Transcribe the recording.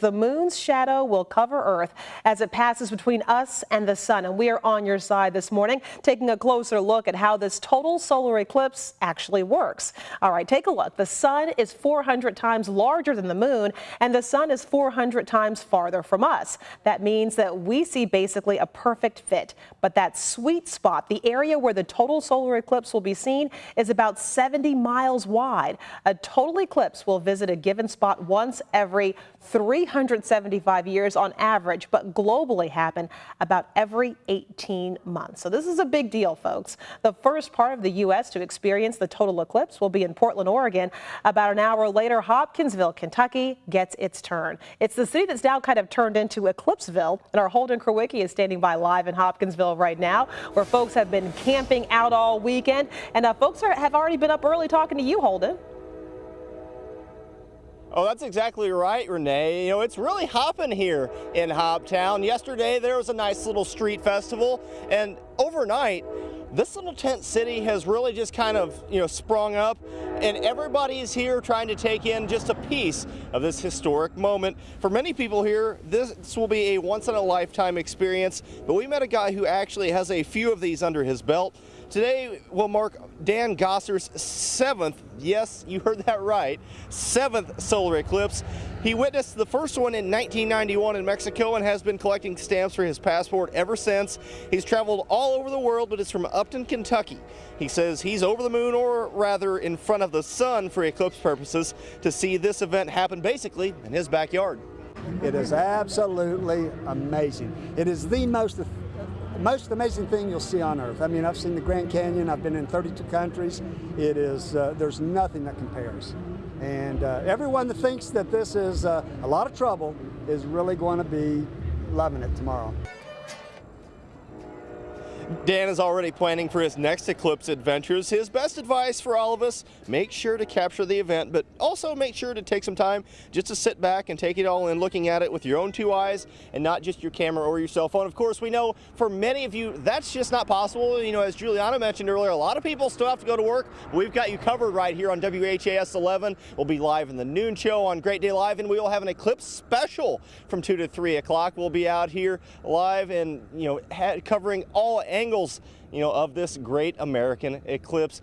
The moon's shadow will cover Earth as it passes between us and the sun. And we are on your side this morning, taking a closer look at how this total solar eclipse actually works. All right, take a look. The sun is 400 times larger than the moon, and the sun is 400 times farther from us. That means that we see basically a perfect fit. But that sweet spot, the area where the total solar eclipse will be seen, is about 70 miles wide. A total eclipse will visit a given spot once every 375 years on average, but globally happen about every 18 months. So this is a big deal, folks. The first part of the U.S. to experience the total eclipse will be in Portland, Oregon. About an hour later, Hopkinsville, Kentucky gets its turn. It's the city that's now kind of turned into Eclipseville, and our Holden Kurwicki is standing by live in Hopkinsville right now, where folks have been camping out all weekend. And uh, folks are, have already been up early talking to you, Holden. Oh, that's exactly right, Renee. You know, it's really hopping here in Hoptown. Yesterday, there was a nice little street festival, and overnight, this little tent city has really just kind of, you know, sprung up, and everybody is here trying to take in just a piece of this historic moment. For many people here, this will be a once-in-a-lifetime experience, but we met a guy who actually has a few of these under his belt. Today will mark Dan Gosser's seventh, yes, you heard that right, seventh solar eclipse. He witnessed the first one in 1991 in Mexico and has been collecting stamps for his passport ever since. He's traveled all over the world, but is from Upton, Kentucky. He says he's over the moon, or rather in front of the sun for eclipse purposes, to see this event happen basically in his backyard. It is absolutely amazing. It is the most most amazing thing you'll see on earth. I mean, I've seen the Grand Canyon. I've been in 32 countries. It is, uh, there's nothing that compares. And uh, everyone that thinks that this is uh, a lot of trouble is really going to be loving it tomorrow. Dan is already planning for his next eclipse adventures. His best advice for all of us, make sure to capture the event, but also make sure to take some time just to sit back and take it all in, looking at it with your own two eyes and not just your camera or your cell phone. Of course, we know for many of you, that's just not possible. You know, as Juliana mentioned earlier, a lot of people still have to go to work. We've got you covered right here on WHAS 11. We'll be live in the noon show on Great Day Live, and we will have an eclipse special from 2 to 3 o'clock. We'll be out here live and, you know, covering all angles, you know, of this great American eclipse.